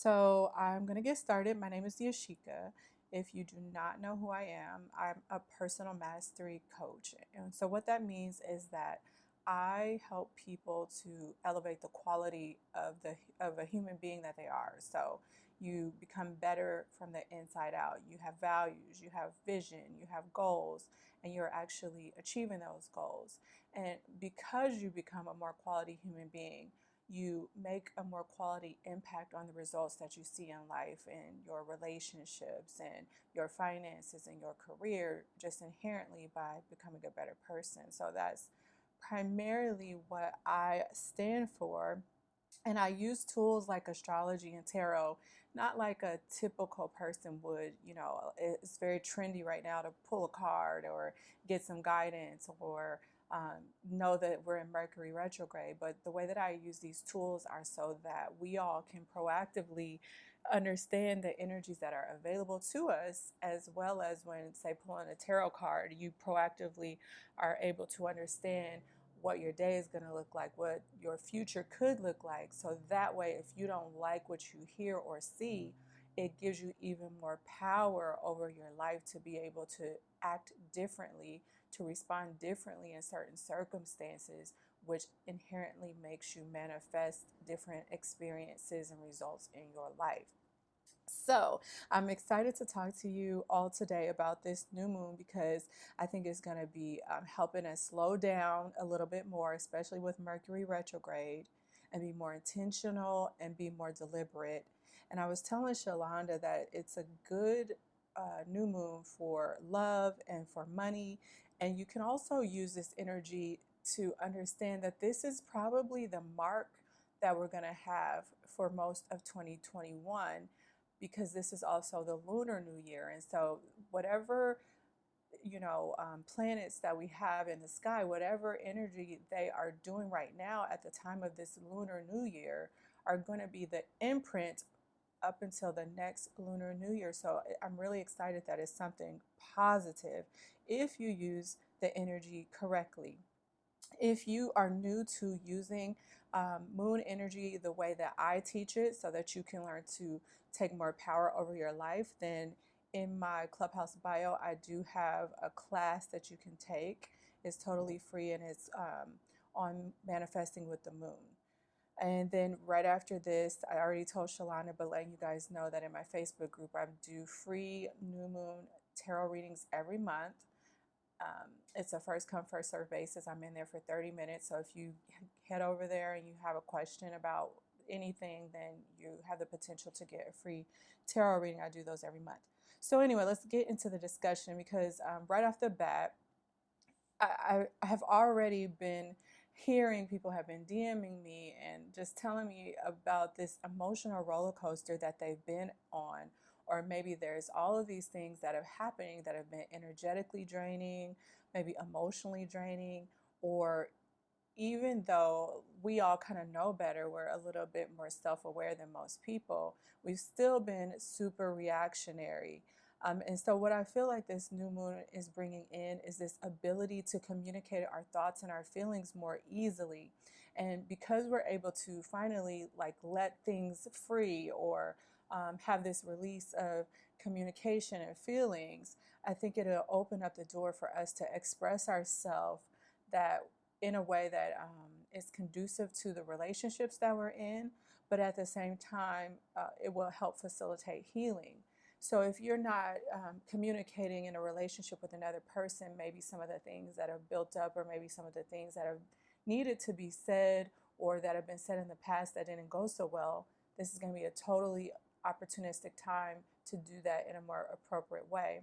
So I'm going to get started. My name is Yashika. If you do not know who I am, I'm a personal mastery coach. And so what that means is that I help people to elevate the quality of the of a human being that they are. So you become better from the inside out. You have values, you have vision, you have goals, and you're actually achieving those goals. And because you become a more quality human being, you make a more quality impact on the results that you see in life and your relationships and your finances and your career just inherently by becoming a better person. So that's primarily what I stand for. And I use tools like astrology and tarot, not like a typical person would. You know, it's very trendy right now to pull a card or get some guidance or um, know that we're in Mercury retrograde, but the way that I use these tools are so that we all can proactively understand the energies that are available to us, as well as when, say, pulling a tarot card, you proactively are able to understand what your day is going to look like, what your future could look like. So that way, if you don't like what you hear or see, it gives you even more power over your life to be able to act differently to respond differently in certain circumstances, which inherently makes you manifest different experiences and results in your life. So, I'm excited to talk to you all today about this new moon because I think it's going to be um, helping us slow down a little bit more, especially with Mercury retrograde, and be more intentional and be more deliberate. And I was telling Shalonda that it's a good uh, new moon for love and for money and you can also use this energy to understand that this is probably the mark that we're going to have for most of 2021 because this is also the lunar new year. And so, whatever you know, um, planets that we have in the sky, whatever energy they are doing right now at the time of this lunar new year, are going to be the imprint up until the next lunar new year. So I'm really excited that it's something positive if you use the energy correctly. If you are new to using um, moon energy the way that I teach it, so that you can learn to take more power over your life, then in my Clubhouse bio, I do have a class that you can take. It's totally free and it's um, on manifesting with the moon. And then right after this, I already told Shalana, but letting you guys know that in my Facebook group, I do free new moon tarot readings every month. Um, it's a first come, first serve basis. I'm in there for 30 minutes. So if you head over there and you have a question about anything, then you have the potential to get a free tarot reading. I do those every month. So anyway, let's get into the discussion because um, right off the bat, I, I, I have already been hearing people have been DMing me and just telling me about this emotional roller coaster that they've been on. Or maybe there's all of these things that are happening that have been energetically draining, maybe emotionally draining, or even though we all kind of know better, we're a little bit more self aware than most people, we've still been super reactionary. Um, and so, what I feel like this new moon is bringing in is this ability to communicate our thoughts and our feelings more easily. And because we're able to finally like let things free or um, have this release of communication and feelings, I think it'll open up the door for us to express ourselves that in a way that um, is conducive to the relationships that we're in, but at the same time, uh, it will help facilitate healing. So if you're not um, communicating in a relationship with another person, maybe some of the things that have built up, or maybe some of the things that have needed to be said or that have been said in the past that didn't go so well, this is going to be a totally opportunistic time to do that in a more appropriate way.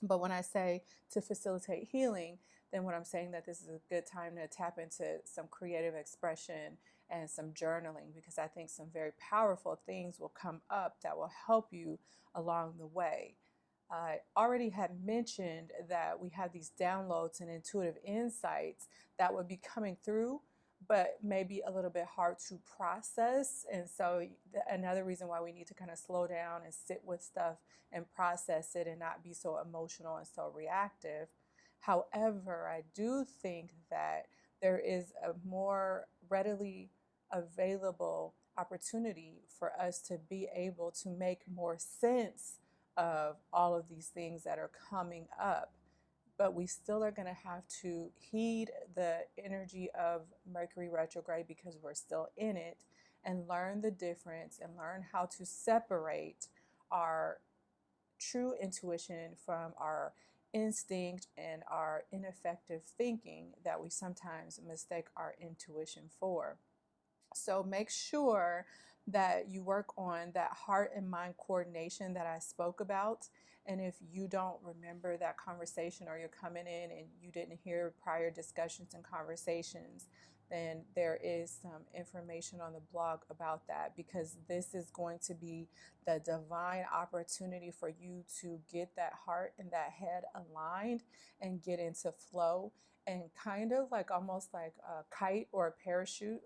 But when I say to facilitate healing, then what I'm saying that this is a good time to tap into some creative expression and some journaling because I think some very powerful things will come up that will help you along the way. I already had mentioned that we have these downloads and intuitive insights that would be coming through, but maybe a little bit hard to process. And so, another reason why we need to kind of slow down and sit with stuff and process it and not be so emotional and so reactive. However, I do think that there is a more readily available opportunity for us to be able to make more sense of all of these things that are coming up. But we still are going to have to heed the energy of Mercury retrograde because we're still in it and learn the difference and learn how to separate our true intuition from our instinct and our ineffective thinking that we sometimes mistake our intuition for. So make sure that you work on that heart and mind coordination that I spoke about. And if you don't remember that conversation or you're coming in and you didn't hear prior discussions and conversations, then there is some information on the blog about that because this is going to be the divine opportunity for you to get that heart and that head aligned and get into flow and kind of like almost like a kite or a parachute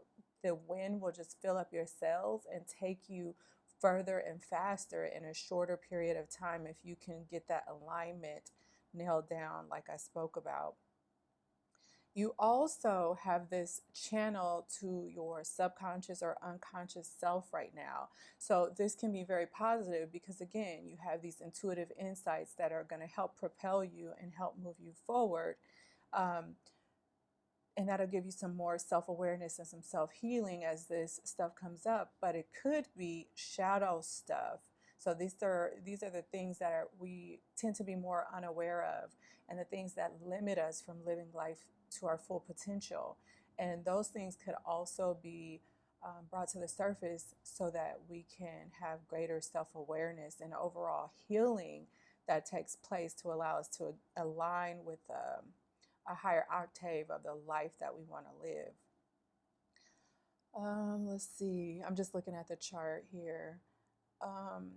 the wind will just fill up your sails and take you further and faster in a shorter period of time if you can get that alignment nailed down like I spoke about. You also have this channel to your subconscious or unconscious self right now. So this can be very positive because again, you have these intuitive insights that are going to help propel you and help move you forward. Um, and that'll give you some more self-awareness and some self-healing as this stuff comes up but it could be shadow stuff so these are these are the things that are, we tend to be more unaware of and the things that limit us from living life to our full potential. And those things could also be um, brought to the surface so that we can have greater self awareness and overall healing that takes place to allow us to align with um, a higher octave of the life that we want to live. Um, let's see, I'm just looking at the chart here. Um,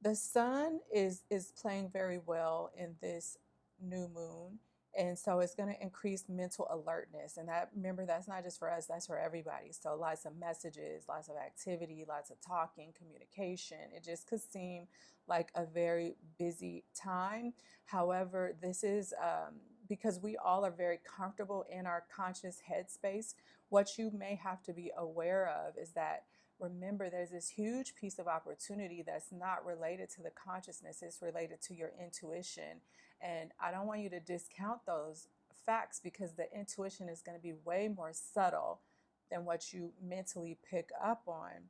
the sun is, is playing very well in this new moon. And so it's going to increase mental alertness. And that, remember, that's not just for us, that's for everybody. So lots of messages, lots of activity, lots of talking, communication. It just could seem like a very busy time. However, this is um, because we all are very comfortable in our conscious headspace. What you may have to be aware of is that remember there's this huge piece of opportunity that's not related to the consciousness, it's related to your intuition and I don't want you to discount those facts because the intuition is going to be way more subtle than what you mentally pick up on.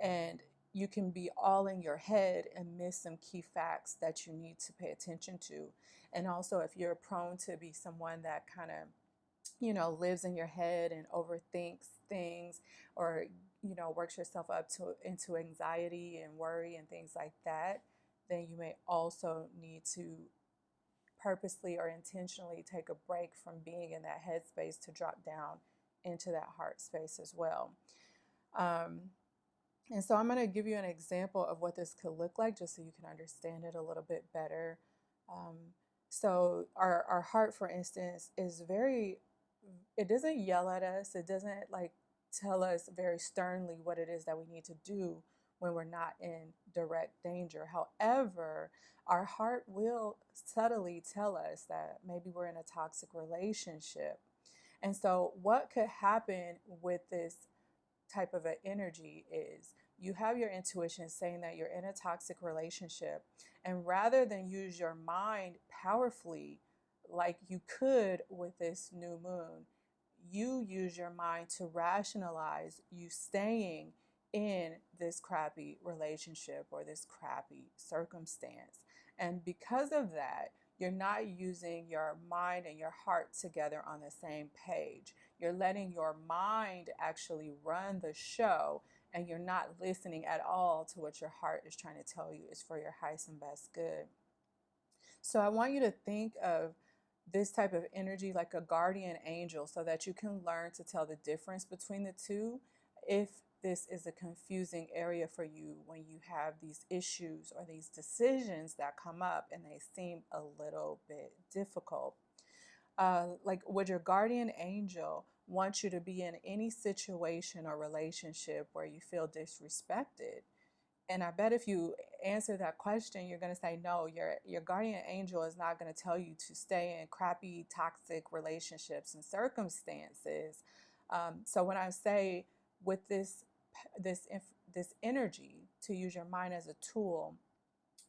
And you can be all in your head and miss some key facts that you need to pay attention to. And also, if you're prone to be someone that kind of, you know, lives in your head and overthinks things or, you know, works yourself up to into anxiety and worry and things like that, then you may also need to purposely or intentionally take a break from being in that headspace to drop down into that heart space as well. Um, and so I'm going to give you an example of what this could look like just so you can understand it a little bit better. Um, so our, our heart, for instance, is very, it doesn't yell at us. It doesn't like tell us very sternly what it is that we need to do when we're not in direct danger. However, our heart will subtly tell us that maybe we're in a toxic relationship. And so, what could happen with this type of an energy is you have your intuition saying that you're in a toxic relationship, and rather than use your mind powerfully like you could with this new moon, you use your mind to rationalize you staying in this crappy relationship or this crappy circumstance. And because of that, you're not using your mind and your heart together on the same page. You're letting your mind actually run the show and you're not listening at all to what your heart is trying to tell you is for your highest and best good. So I want you to think of this type of energy like a guardian angel so that you can learn to tell the difference between the two if this is a confusing area for you when you have these issues or these decisions that come up and they seem a little bit difficult. Uh, like, would your guardian angel want you to be in any situation or relationship where you feel disrespected? And I bet if you answer that question, you're going to say no. Your your guardian angel is not going to tell you to stay in crappy, toxic relationships and circumstances. Um, so when I say with this this this energy to use your mind as a tool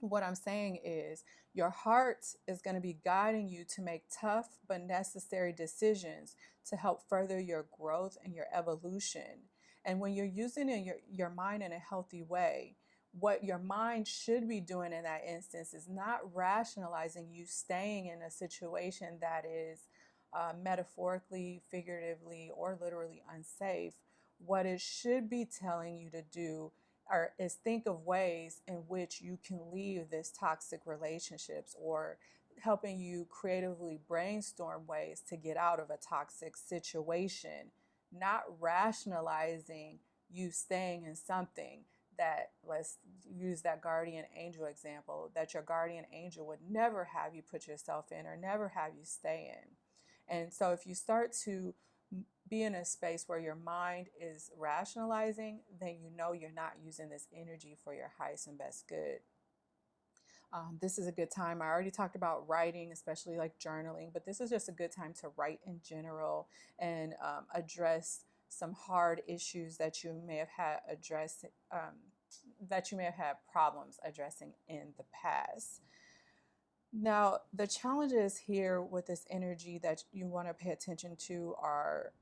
what I'm saying is your heart is going to be guiding you to make tough but necessary decisions to help further your growth and your evolution. And when you're using your, your mind in a healthy way, what your mind should be doing in that instance is not rationalizing you staying in a situation that is uh, metaphorically, figuratively, or literally unsafe. What it should be telling you to do or is think of ways in which you can leave this toxic relationships or helping you creatively brainstorm ways to get out of a toxic situation, not rationalizing you staying in something that let's use that guardian angel example that your guardian angel would never have you put yourself in or never have you stay in. And so if you start to be in a space where your mind is rationalizing, then you know you're not using this energy for your highest and best good. Um, this is a good time. I already talked about writing, especially like journaling, but this is just a good time to write in general and um, address some hard issues that you may have had address um, that you may have had problems addressing in the past. Now, the challenges here with this energy that you want to pay attention to are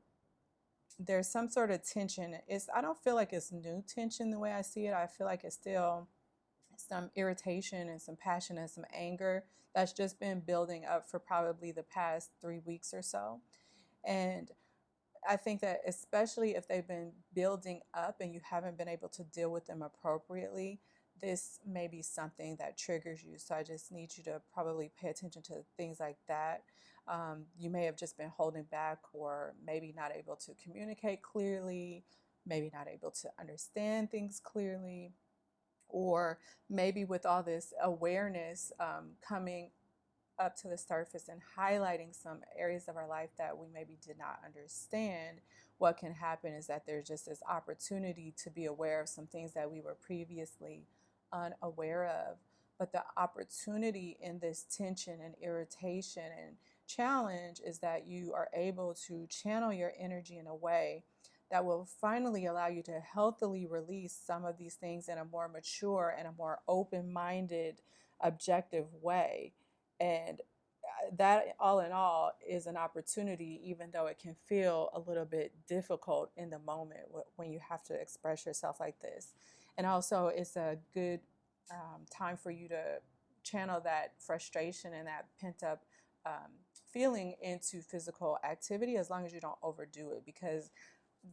there's some sort of tension. It's I don't feel like it's new tension the way I see it. I feel like it's still some irritation and some passion and some anger that's just been building up for probably the past three weeks or so. And I think that especially if they've been building up and you haven't been able to deal with them appropriately, this may be something that triggers you. So I just need you to probably pay attention to things like that. Um, you may have just been holding back or maybe not able to communicate clearly, maybe not able to understand things clearly, or maybe with all this awareness um, coming up to the surface and highlighting some areas of our life that we maybe did not understand, what can happen is that there's just this opportunity to be aware of some things that we were previously unaware of. But the opportunity in this tension and irritation and challenge is that you are able to channel your energy in a way that will finally allow you to healthily release some of these things in a more mature and a more open minded, objective way. And uh, that, all in all, is an opportunity, even though it can feel a little bit difficult in the moment when you have to express yourself like this. And also, it's a good um, time for you to channel that frustration and that pent up um, feeling into physical activity as long as you don't overdo it because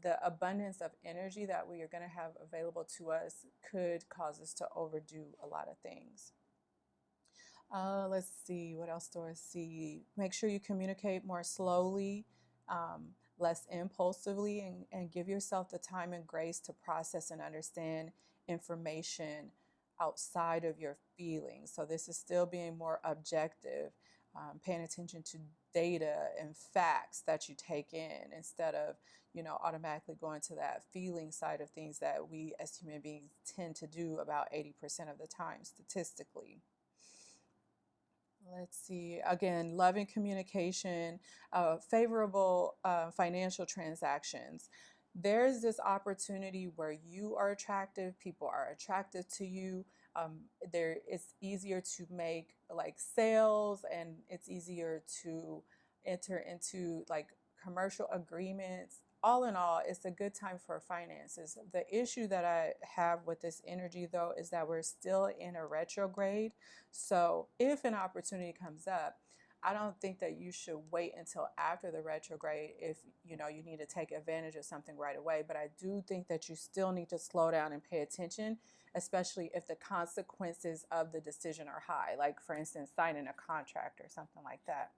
the abundance of energy that we are going to have available to us could cause us to overdo a lot of things. Uh, let's see, what else do I see? Make sure you communicate more slowly, um, less impulsively, and, and give yourself the time and grace to process and understand information outside of your feelings. So, this is still being more objective um, paying attention to data and facts that you take in instead of you know automatically going to that feeling side of things that we as human beings tend to do about 80% of the time statistically let's see again loving communication uh, favorable uh, financial transactions there's this opportunity where you are attractive people are attracted to you um, there it's easier to make like sales and it's easier to enter into like commercial agreements. All in all it's a good time for finances. The issue that i have with this energy though is that we're still in a retrograde. So if an opportunity comes up I don't think that you should wait until after the retrograde if you know you need to take advantage of something right away. But I do think that you still need to slow down and pay attention, especially if the consequences of the decision are high, like for instance, signing a contract or something like that.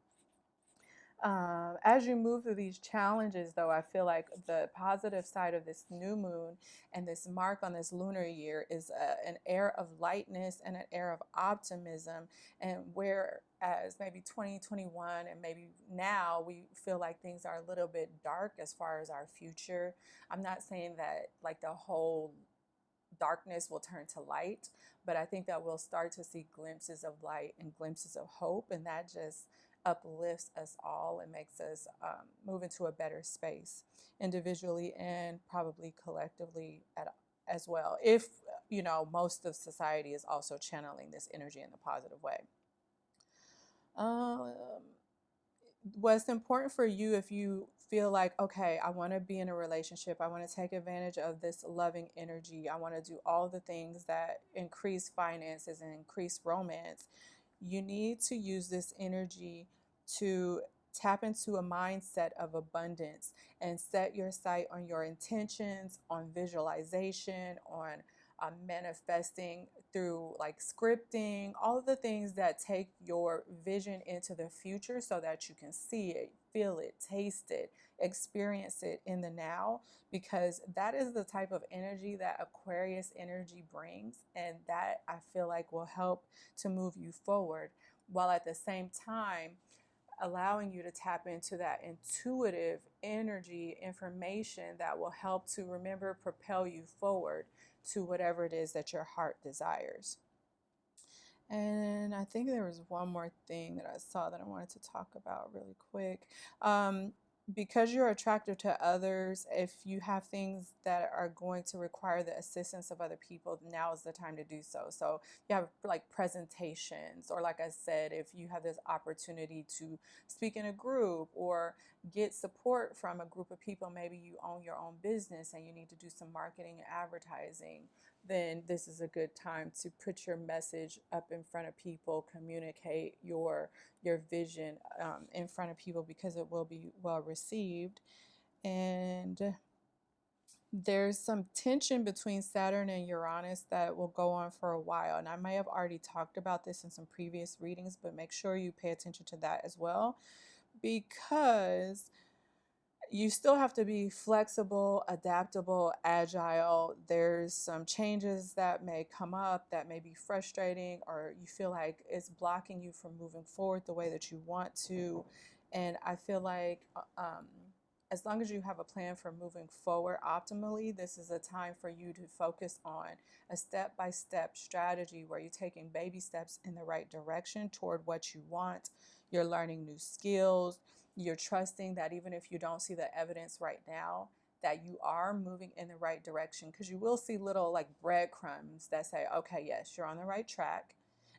Um, as you move through these challenges, though, I feel like the positive side of this new moon and this mark on this lunar year is a, an air of lightness and an air of optimism. And whereas maybe 2021 and maybe now we feel like things are a little bit dark as far as our future, I'm not saying that like the whole darkness will turn to light, but I think that we'll start to see glimpses of light and glimpses of hope, and that just uplifts us all and makes us um, move into a better space individually and probably collectively at, as well. If, you know, most of society is also channeling this energy in a positive way. Um, what's important for you if you feel like, okay, I want to be in a relationship, I want to take advantage of this loving energy, I want to do all the things that increase finances and increase romance, you need to use this energy to tap into a mindset of abundance and set your sight on your intentions, on visualization, on manifesting through like scripting, all of the things that take your vision into the future so that you can see it, feel it, taste it, experience it in the now, because that is the type of energy that Aquarius energy brings. And that I feel like will help to move you forward while at the same time allowing you to tap into that intuitive energy information that will help to remember propel you forward to whatever it is that your heart desires. And I think there was one more thing that I saw that I wanted to talk about really quick. Um, because you're attractive to others, if you have things that are going to require the assistance of other people, now is the time to do so. So you have like presentations, or like I said, if you have this opportunity to speak in a group or get support from a group of people, maybe you own your own business and you need to do some marketing and advertising then this is a good time to put your message up in front of people, communicate your your vision um, in front of people because it will be well received. And there's some tension between Saturn and Uranus that will go on for a while. And I may have already talked about this in some previous readings, but make sure you pay attention to that as well because you still have to be flexible, adaptable, agile. There's some changes that may come up that may be frustrating or you feel like it's blocking you from moving forward the way that you want to. And I feel like uh, um, as long as you have a plan for moving forward optimally, this is a time for you to focus on a step by step strategy where you're taking baby steps in the right direction toward what you want. You're learning new skills you're trusting that even if you don't see the evidence right now, that you are moving in the right direction because you will see little like breadcrumbs that say, okay, yes, you're on the right track.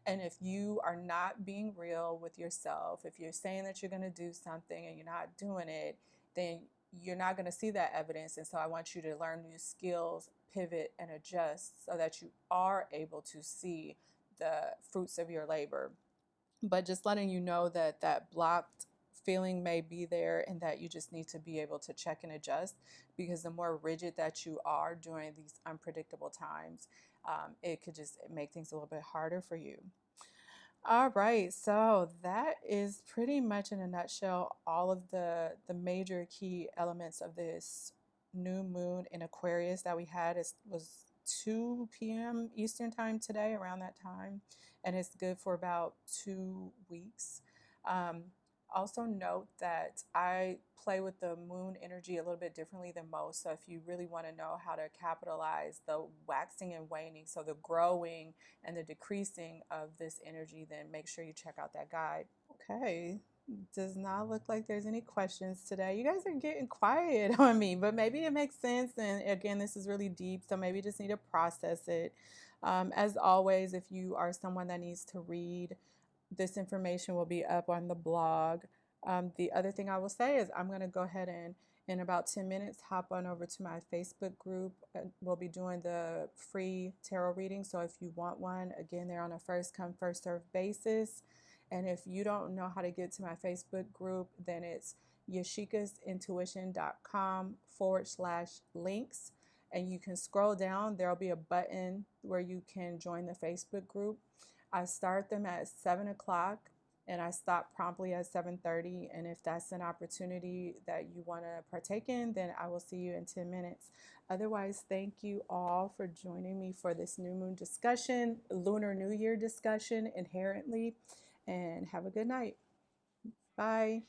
And if you are not being real with yourself, if you're saying that you're going to do something and you're not doing it, then you're not going to see that evidence. And so I want you to learn new skills, pivot, and adjust so that you are able to see the fruits of your labor. But just letting you know that that blocked feeling may be there and that you just need to be able to check and adjust because the more rigid that you are during these unpredictable times, um, it could just make things a little bit harder for you. All right, so that is pretty much in a nutshell all of the, the major key elements of this new moon in Aquarius that we had. It was 2 p.m. Eastern time today, around that time, and it's good for about two weeks. Um, also note that I play with the moon energy a little bit differently than most. So if you really want to know how to capitalize the waxing and waning, so the growing and the decreasing of this energy, then make sure you check out that guide. Okay, does not look like there's any questions today. You guys are getting quiet on me, but maybe it makes sense. And again, this is really deep, so maybe just need to process it. Um, as always, if you are someone that needs to read, this information will be up on the blog. Um, the other thing I will say is I'm going to go ahead and in about 10 minutes hop on over to my Facebook group. We'll be doing the free tarot reading. So if you want one, again, they're on a first come, first serve basis. And if you don't know how to get to my Facebook group, then it's yashikasintuition.com forward slash links. And you can scroll down. There'll be a button where you can join the Facebook group. I start them at 7 o'clock and I stop promptly at 7.30 and if that's an opportunity that you want to partake in then I will see you in 10 minutes. Otherwise, thank you all for joining me for this new moon discussion, Lunar New Year discussion inherently, and have a good night. Bye.